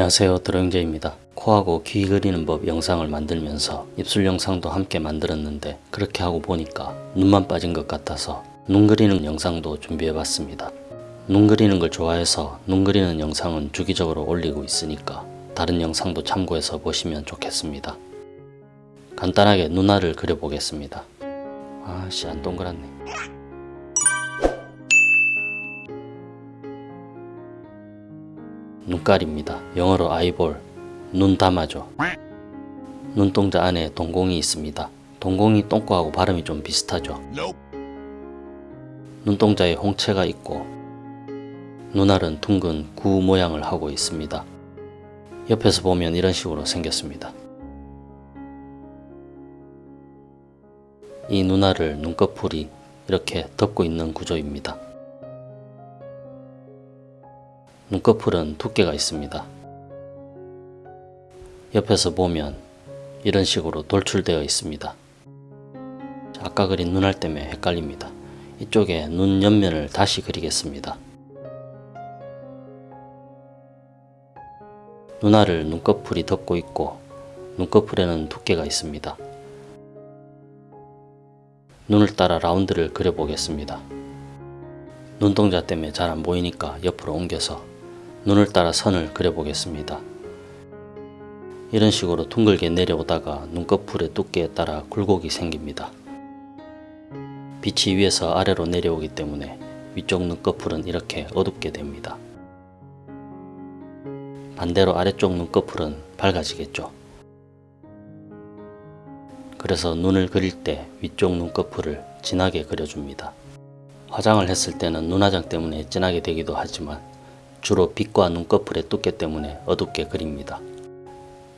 안녕하세요 드렁제입니다. 코하고 귀 그리는 법 영상을 만들면서 입술 영상도 함께 만들었는데 그렇게 하고 보니까 눈만 빠진 것 같아서 눈 그리는 영상도 준비해 봤습니다. 눈 그리는 걸 좋아해서 눈 그리는 영상은 주기적으로 올리고 있으니까 다른 영상도 참고해서 보시면 좋겠습니다. 간단하게 눈알을 그려보겠습니다. 아씨 안 동그랗네. 눈깔입니다. 영어로 아이볼, 눈 담아줘. 눈동자 안에 동공이 있습니다. 동공이 똥꼬하고 발음이 좀 비슷하죠. 눈동자에 홍채가 있고 눈알은 둥근 구 모양을 하고 있습니다. 옆에서 보면 이런 식으로 생겼습니다. 이 눈알을 눈꺼풀이 이렇게 덮고 있는 구조입니다. 눈꺼풀은 두께가 있습니다. 옆에서 보면 이런 식으로 돌출되어 있습니다. 아까 그린 눈알 때문에 헷갈립니다. 이쪽에 눈 옆면을 다시 그리겠습니다. 눈알을 눈꺼풀이 덮고 있고 눈꺼풀에는 두께가 있습니다. 눈을 따라 라운드를 그려보겠습니다. 눈동자 때문에 잘 안 보이니까 옆으로 옮겨서 눈을 따라 선을 그려보겠습니다. 이런 식으로 둥글게 내려오다가 눈꺼풀의 두께에 따라 굴곡이 생깁니다. 빛이 위에서 아래로 내려오기 때문에 위쪽 눈꺼풀은 이렇게 어둡게 됩니다. 반대로 아래쪽 눈꺼풀은 밝아지겠죠. 그래서 눈을 그릴 때 위쪽 눈꺼풀을 진하게 그려줍니다. 화장을 했을 때는 눈화장 때문에 진하게 되기도 하지만 주로 빛과 눈꺼풀의 두께 때문에 어둡게 그립니다.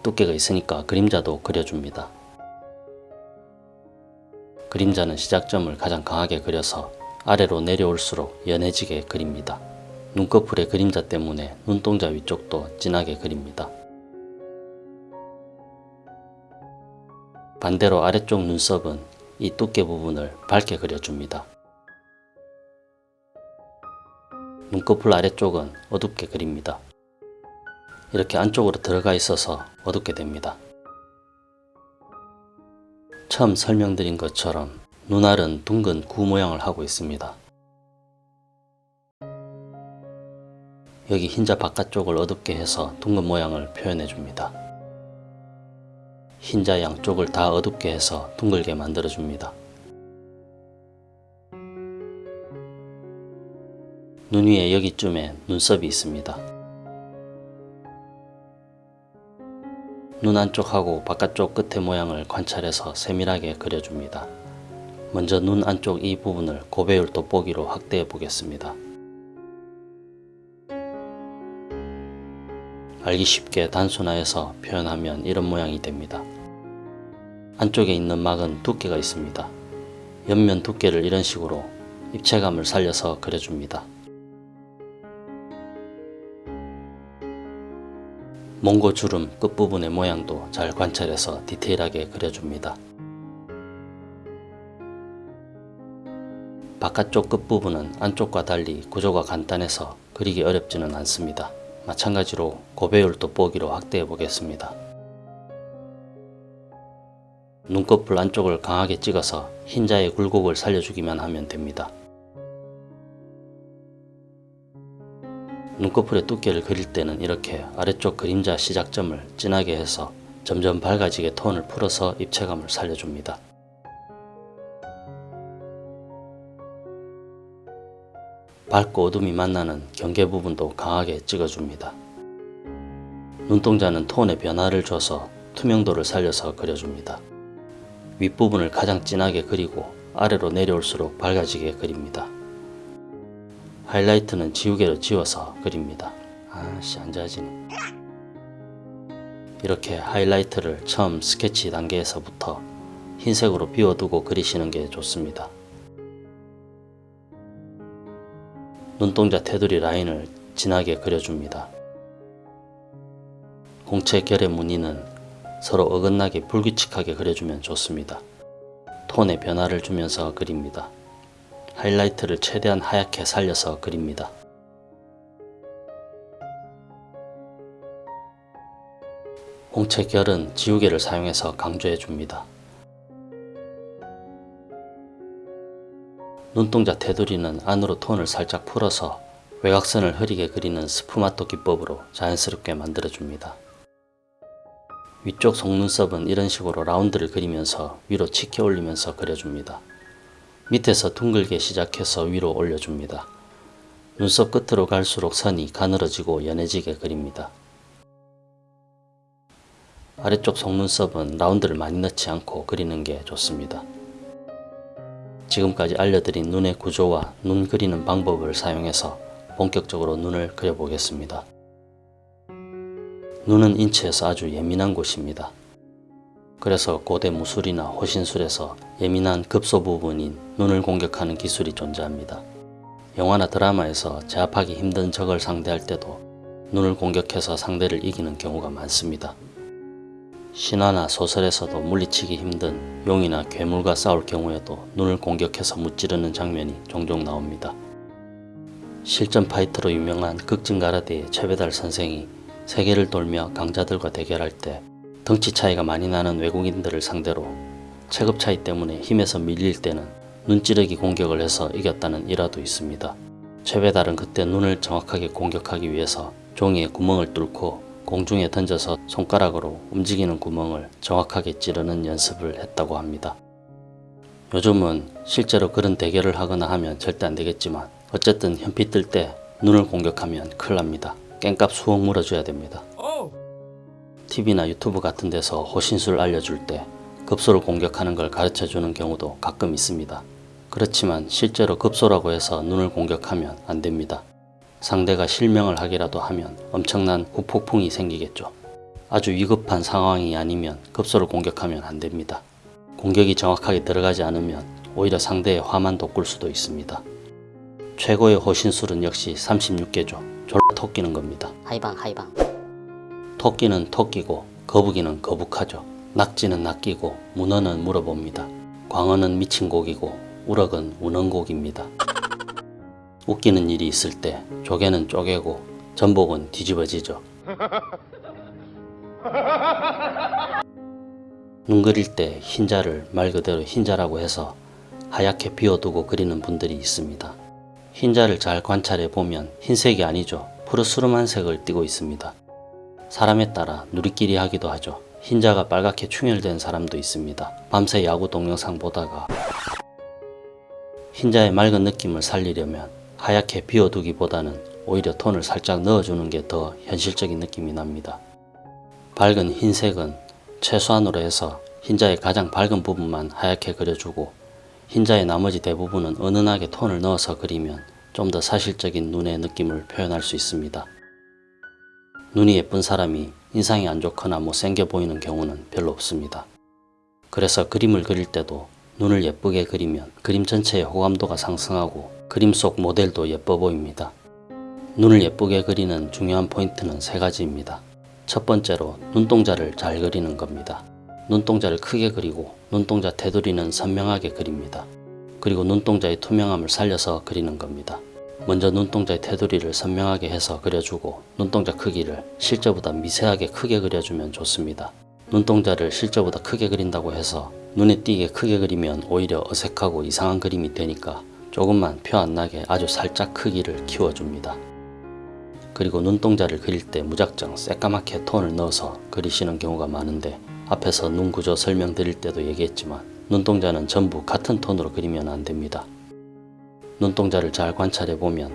두께가 있으니까 그림자도 그려줍니다. 그림자는 시작점을 가장 강하게 그려서 아래로 내려올수록 연해지게 그립니다. 눈꺼풀의 그림자 때문에 눈동자 위쪽도 진하게 그립니다. 반대로 아래쪽 눈썹은 이 두께 부분을 밝게 그려줍니다. 눈꺼풀 아래쪽은 어둡게 그립니다. 이렇게 안쪽으로 들어가 있어서 어둡게 됩니다. 처음 설명드린 것처럼 눈알은 둥근 구 모양을 하고 있습니다. 여기 흰자 바깥쪽을 어둡게 해서 둥근 모양을 표현해 줍니다. 흰자 양쪽을 다 어둡게 해서 둥글게 만들어 줍니다. 눈 위에 여기쯤에 눈썹이 있습니다. 눈 안쪽하고 바깥쪽 끝의 모양을 관찰해서 세밀하게 그려줍니다. 먼저 눈 안쪽 이 부분을 고배율 돋보기로 확대해 보겠습니다. 알기 쉽게 단순화해서 표현하면 이런 모양이 됩니다. 안쪽에 있는 막은 두께가 있습니다. 옆면 두께를 이런 식으로 입체감을 살려서 그려줍니다. 몽고 주름 끝부분의 모양도 잘 관찰해서 디테일하게 그려줍니다. 바깥쪽 끝부분은 안쪽과 달리 구조가 간단해서 그리기 어렵지는 않습니다. 마찬가지로 고배율 돋보기로 확대해 보겠습니다. 눈꺼풀 안쪽을 강하게 찍어서 흰자의 굴곡을 살려주기만 하면 됩니다. 눈꺼풀의 두께를 그릴 때는 이렇게 아래쪽 그림자 시작점을 진하게 해서 점점 밝아지게 톤을 풀어서 입체감을 살려줍니다. 밝고 어둠이 만나는 경계 부분도 강하게 찍어줍니다. 눈동자는 톤의 변화를 줘서 투명도를 살려서 그려줍니다. 윗부분을 가장 진하게 그리고 아래로 내려올수록 밝아지게 그립니다. 하이라이트는 지우개로 지워서 그립니다. 아씨 안자지네 이렇게 하이라이트를 처음 스케치 단계에서부터 흰색으로 비워두고 그리시는 게 좋습니다. 눈동자 테두리 라인을 진하게 그려줍니다. 공체 결의 무늬는 서로 어긋나게 불규칙하게 그려주면 좋습니다. 톤의 변화를 주면서 그립니다. 하이라이트를 최대한 하얗게 살려서 그립니다. 홍채 결은 지우개를 사용해서 강조해 줍니다. 눈동자 테두리는 안으로 톤을 살짝 풀어서 외곽선을 흐리게 그리는 스푸마토 기법으로 자연스럽게 만들어줍니다. 위쪽 속눈썹은 이런 식으로 라운드를 그리면서 위로 치켜 올리면서 그려줍니다. 밑에서 둥글게 시작해서 위로 올려줍니다. 눈썹 끝으로 갈수록 선이 가늘어지고 연해지게 그립니다. 아래쪽 속눈썹은 라운드를 많이 넣지 않고 그리는 게 좋습니다. 지금까지 알려드린 눈의 구조와 눈 그리는 방법을 사용해서 본격적으로 눈을 그려보겠습니다. 눈은 인체에서 아주 예민한 곳입니다. 그래서 고대 무술이나 호신술에서 예민한 급소 부분인 눈을 공격하는 기술이 존재합니다. 영화나 드라마에서 제압하기 힘든 적을 상대할 때도 눈을 공격해서 상대를 이기는 경우가 많습니다. 신화나 소설에서도 물리치기 힘든 용이나 괴물과 싸울 경우에도 눈을 공격해서 무찌르는 장면이 종종 나옵니다. 실전 파이터로 유명한 극진가라데의 최배달 선생이 세계를 돌며 강자들과 대결할 때 덩치 차이가 많이 나는 외국인들을 상대로 체급 차이 때문에 힘에서 밀릴 때는 눈찌르기 공격을 해서 이겼다는 일화도 있습니다. 최배달은 그때 눈을 정확하게 공격하기 위해서 종이에 구멍을 뚫고 공중에 던져서 손가락으로 움직이는 구멍을 정확하게 찌르는 연습을 했다고 합니다. 요즘은 실제로 그런 대결을 하거나 하면 절대 안 되겠지만 어쨌든 현피 뜰 때 눈을 공격하면 큰일 납니다. 깽값 수억 물어줘야 됩니다. TV나 유튜브 같은 데서 호신술 알려줄 때 급소를 공격하는 걸 가르쳐 주는 경우도 가끔 있습니다. 그렇지만 실제로 급소라고 해서 눈을 공격하면 안 됩니다. 상대가 실명을 하기라도 하면 엄청난 후폭풍이 생기겠죠. 아주 위급한 상황이 아니면 급소를 공격하면 안 됩니다. 공격이 정확하게 들어가지 않으면 오히려 상대의 화만 돋굴 수도 있습니다. 최고의 호신술은 역시 36개죠. 졸라 토끼는 겁니다. 하이방 하이방 토끼는 토끼고 거북이는 거북하죠. 낙지는 낚이고 문어는 물어봅니다. 광어는 미친 고기고 우럭은 우는 고기입니다. 웃기는 일이 있을 때 조개는 쪼개고 전복은 뒤집어지죠. 눈 그릴 때 흰자를 말 그대로 흰자라고 해서 하얗게 비워두고 그리는 분들이 있습니다. 흰자를 잘 관찰해 보면 흰색이 아니죠. 푸르스름한 색을 띠고 있습니다. 사람에 따라 누리끼리 하기도 하죠. 흰자가 빨갛게 충혈된 사람도 있습니다. 밤새 야구 동영상 보다가 흰자의 맑은 느낌을 살리려면 하얗게 비워두기보다는 오히려 톤을 살짝 넣어주는 게 더 현실적인 느낌이 납니다. 밝은 흰색은 최소한으로 해서 흰자의 가장 밝은 부분만 하얗게 그려주고 흰자의 나머지 대부분은 은은하게 톤을 넣어서 그리면 좀 더 사실적인 눈의 느낌을 표현할 수 있습니다. 눈이 예쁜 사람이 인상이 안 좋거나 못생겨 보이는 경우는 별로 없습니다. 그래서 그림을 그릴 때도 눈을 예쁘게 그리면 그림 전체의 호감도가 상승하고 그림 속 모델도 예뻐 보입니다. 눈을 예쁘게 그리는 중요한 포인트는 세 가지입니다. 첫 번째로 눈동자를 잘 그리는 겁니다. 눈동자를 크게 그리고 눈동자 테두리는 선명하게 그립니다. 그리고 눈동자의 투명함을 살려서 그리는 겁니다. 먼저 눈동자의 테두리를 선명하게 해서 그려주고 눈동자 크기를 실제보다 미세하게 크게 그려주면 좋습니다. 눈동자를 실제보다 크게 그린다고 해서 눈에 띄게 크게 그리면 오히려 어색하고 이상한 그림이 되니까 조금만 표 안 나게 아주 살짝 크기를 키워줍니다. 그리고 눈동자를 그릴 때 무작정 새까맣게 톤을 넣어서 그리시는 경우가 많은데 앞에서 눈 구조 설명드릴 때도 얘기했지만 눈동자는 전부 같은 톤으로 그리면 안 됩니다. 눈동자를 잘 관찰해 보면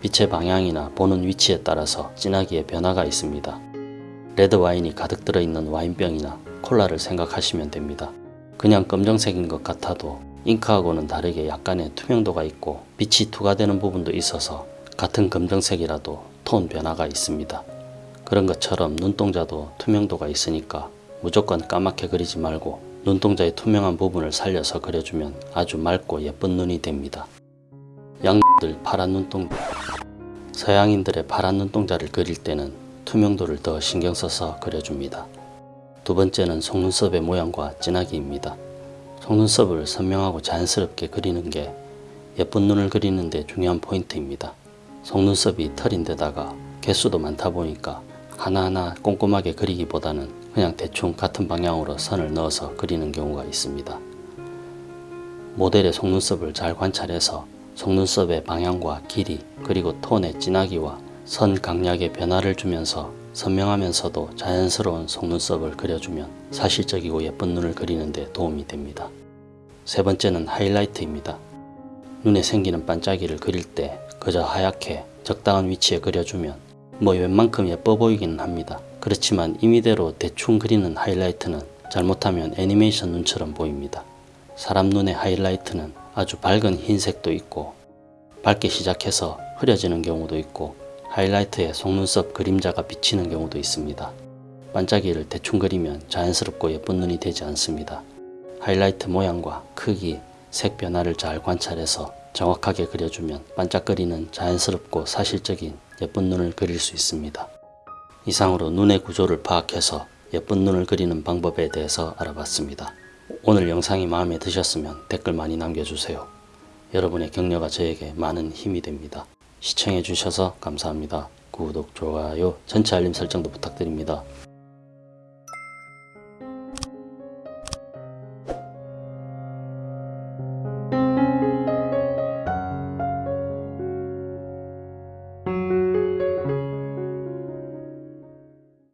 빛의 방향이나 보는 위치에 따라서 진하기에 변화가 있습니다. 레드 와인이 가득 들어있는 와인병이나 콜라를 생각하시면 됩니다. 그냥 검정색인 것 같아도 잉크하고는 다르게 약간의 투명도가 있고 빛이 투과되는 부분도 있어서 같은 검정색이라도 톤 변화가 있습니다. 그런 것처럼 눈동자도 투명도가 있으니까 무조건 까맣게 그리지 말고 눈동자의 투명한 부분을 살려서 그려주면 아주 맑고 예쁜 눈이 됩니다. 양들 파란 눈동 서양인들의 파란 눈동자를 그릴 때는 투명도를 더 신경 써서 그려줍니다. 두 번째는 속눈썹의 모양과 진하기입니다. 속눈썹을 선명하고 자연스럽게 그리는 게 예쁜 눈을 그리는 데 중요한 포인트입니다. 속눈썹이 털인데다가 개수도 많다 보니까 하나하나 꼼꼼하게 그리기보다는 그냥 대충 같은 방향으로 선을 넣어서 그리는 경우가 있습니다. 모델의 속눈썹을 잘 관찰해서 속눈썹의 방향과 길이 그리고 톤의 진하기와 선 강약의 변화를 주면서 선명하면서도 자연스러운 속눈썹을 그려주면 사실적이고 예쁜 눈을 그리는 데 도움이 됩니다. 세 번째는 하이라이트입니다. 눈에 생기는 반짝이를 그릴 때 그저 하얗게 적당한 위치에 그려주면 뭐 웬만큼 예뻐 보이기는 합니다. 그렇지만 임의대로 대충 그리는 하이라이트는 잘못하면 애니메이션 눈처럼 보입니다. 사람 눈의 하이라이트는 아주 밝은 흰색도 있고 밝게 시작해서 흐려지는 경우도 있고 하이라이트에 속눈썹 그림자가 비치는 경우도 있습니다. 반짝이를 대충 그리면 자연스럽고 예쁜 눈이 되지 않습니다. 하이라이트 모양과 크기, 색 변화를 잘 관찰해서 정확하게 그려주면 반짝거리는 자연스럽고 사실적인 예쁜 눈을 그릴 수 있습니다. 이상으로 눈의 구조를 파악해서 예쁜 눈을 그리는 방법에 대해서 알아봤습니다. 오늘 영상이 마음에 드셨으면 댓글 많이 남겨주세요. 여러분의 격려가 저에게 많은 힘이 됩니다. 시청해 주셔서 감사합니다. 구독, 좋아요, 전체 알림 설정도 부탁드립니다.